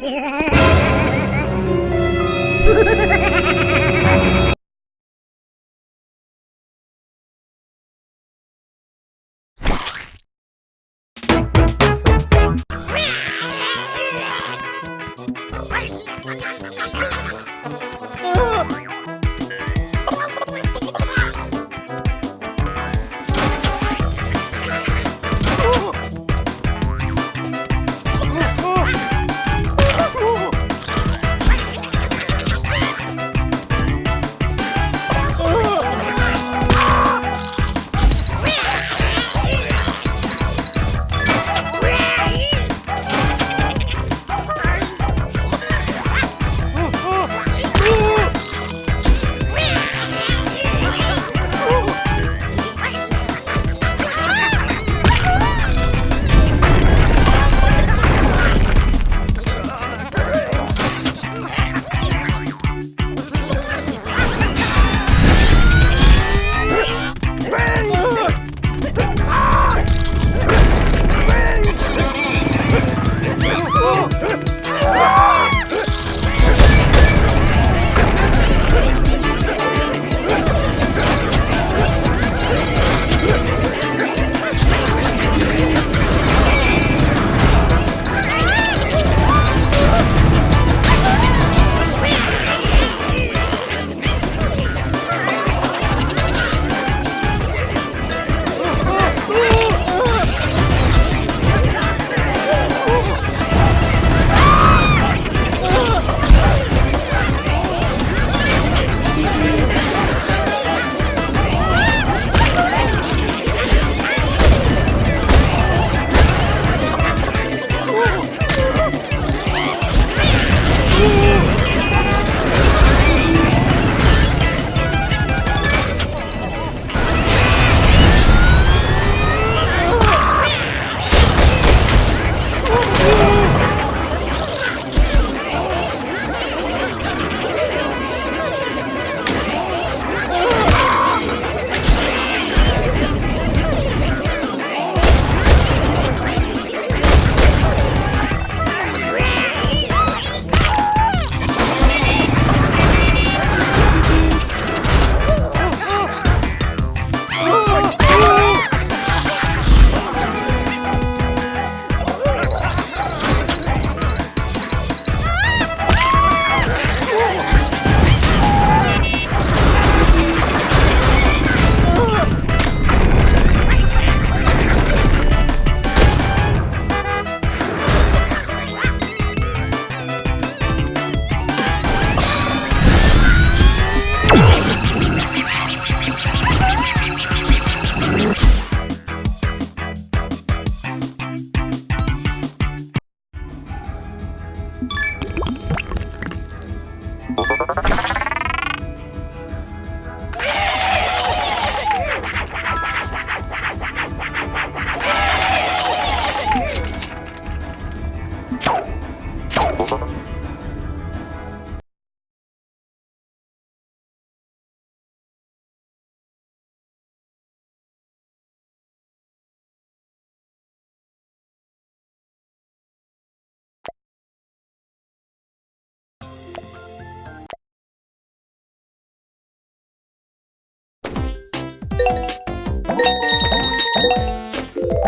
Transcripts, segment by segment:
Yeah.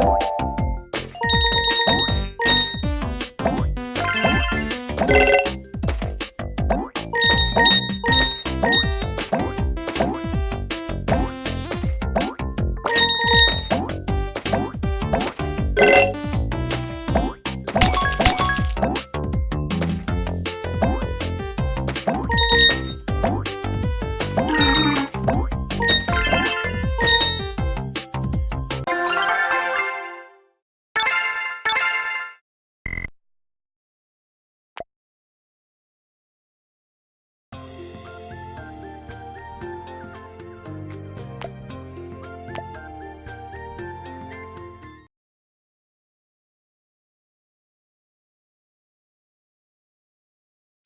Thank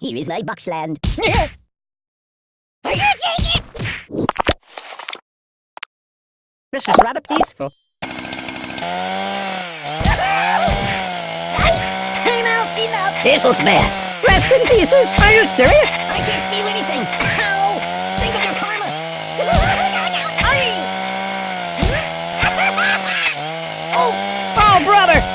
Here is my boxland. Are you taking it? This is rather peaceful. Clean up, clean up. This was bad. Rest in pieces? Are you serious? I can't feel anything. Ow! Think of your karma. oh! Oh, brother!